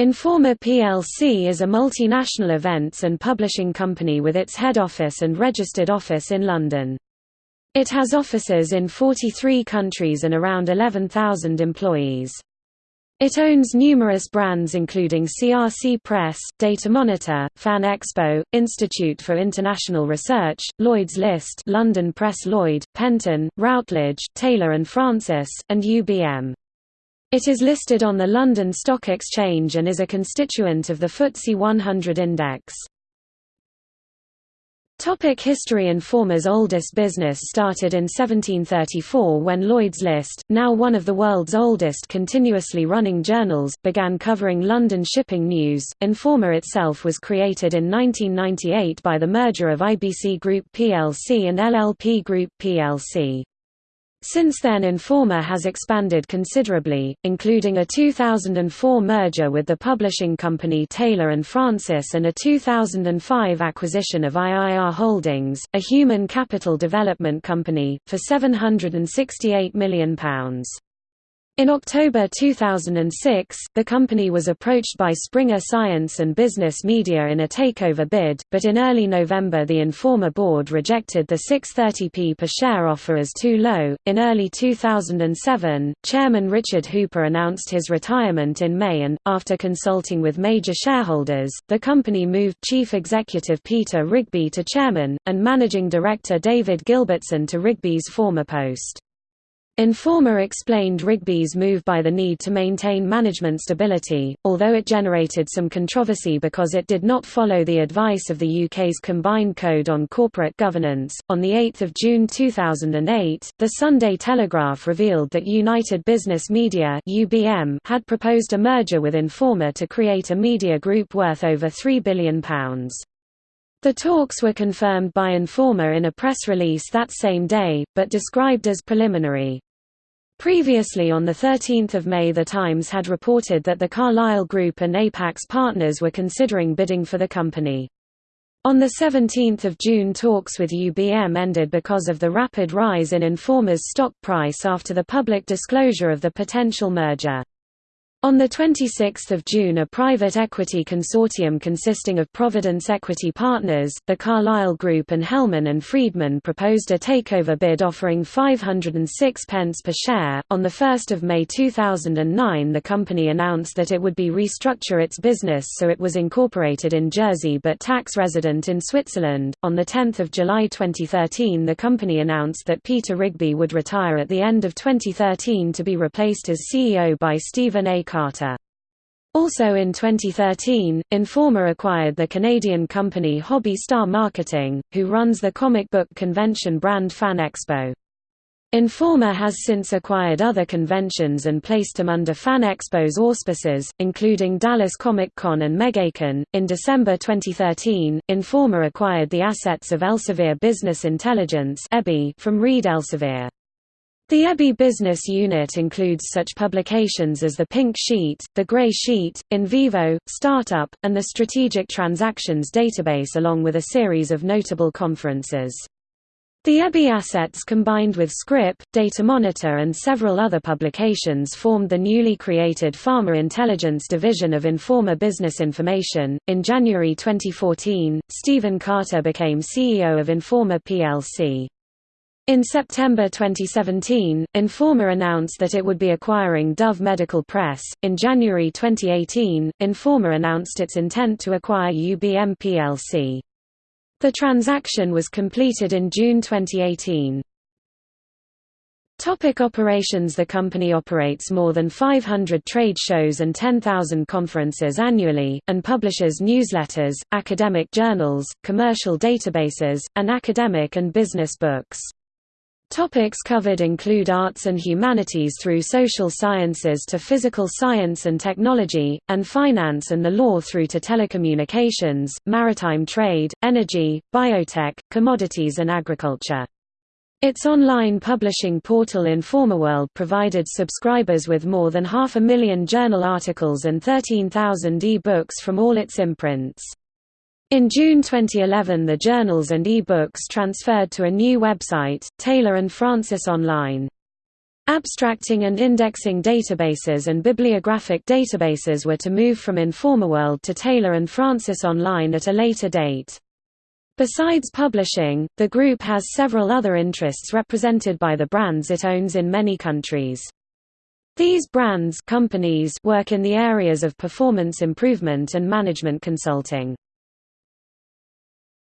Informa plc is a multinational events and publishing company with its head office and registered office in London. It has offices in 43 countries and around 11,000 employees. It owns numerous brands including CRC Press, Datamonitor, Fan Expo, Institute for International Research, Lloyd's List London Press Lloyd, Penton, Routledge, Taylor & Francis, and UBM. It is listed on the London Stock Exchange and is a constituent of the FTSE 100 index. Topic history Informa's oldest business started in 1734 when Lloyd's List, now one of the world's oldest continuously running journals, began covering London shipping news. Informa itself was created in 1998 by the merger of IBC Group plc and LLP Group plc. Since then Informa has expanded considerably, including a 2004 merger with the publishing company Taylor & Francis and a 2005 acquisition of IIR Holdings, a human capital development company, for £768 million. In October 2006, the company was approached by Springer Science and Business Media in a takeover bid, but in early November the Informa board rejected the 630p per share offer as too low. In early 2007, Chairman Richard Hooper announced his retirement in May and, after consulting with major shareholders, the company moved Chief Executive Peter Rigby to Chairman, and Managing Director David Gilbertson to Rigby's former post. Informa explained Rigby's move by the need to maintain management stability, although it generated some controversy because it did not follow the advice of the UK's Combined Code on Corporate Governance. On the 8 June 2008, the Sunday Telegraph revealed that United Business Media had proposed a merger with Informa to create a media group worth over £3 billion. The talks were confirmed by Informa in a press release that same day, but described as preliminary. Previously on 13 May The Times had reported that the Carlyle Group and Apax Partners were considering bidding for the company. On 17 June talks with UBM ended because of the rapid rise in Informa's stock price after the public disclosure of the potential merger. On 26 June a private equity consortium consisting of Providence Equity Partners, the Carlyle Group and Hellman and Friedman proposed a takeover bid offering 506 pence per share. On 1 May 2009 the company announced that it would be restructure its business so it was incorporated in Jersey but tax resident in Switzerland. On 10 July 2013 the company announced that Peter Rigby would retire at the end of 2013 to be replaced as CEO by Stephen A. Carter. Also in 2013, Informa acquired the Canadian company Hobby Star Marketing, who runs the comic book convention brand Fan Expo. Informa has since acquired other conventions and placed them under Fan Expo's auspices, including Dallas Comic Con and MegaCon. In December 2013, Informa acquired the assets of Elsevier Business Intelligence from Reed Elsevier. The EBI business unit includes such publications as The Pink Sheet, The Grey Sheet, In Vivo, Startup, and the Strategic Transactions database along with a series of notable conferences. The EBI assets combined with Scrip, Datamonitor and several other publications formed the newly created Pharma Intelligence division of Informa Business Information. In January 2014, Stephen Carter became CEO of Informa plc. In September 2017, Informa announced that it would be acquiring Dove Medical Press. In January 2018, Informa announced its intent to acquire UBM plc. The transaction was completed in June 2018. Topic operations The company operates more than 500 trade shows and 10,000 conferences annually, and publishes newsletters, academic journals, commercial databases, and academic and business books. Topics covered include arts and humanities through social sciences to physical science and technology, and finance and the law through to telecommunications, maritime trade, energy, biotech, commodities and agriculture. Its online publishing portal InformaWorld provided subscribers with more than half a million journal articles and 13,000 e-books from all its imprints. In June 2011 the journals and e-books transferred to a new website, Taylor Francis Online. Abstracting and indexing databases and bibliographic databases were to move from InformaWorld to Taylor and Francis Online at a later date. Besides publishing, the group has several other interests represented by the brands it owns in many countries. These brands companies work in the areas of performance improvement and management consulting.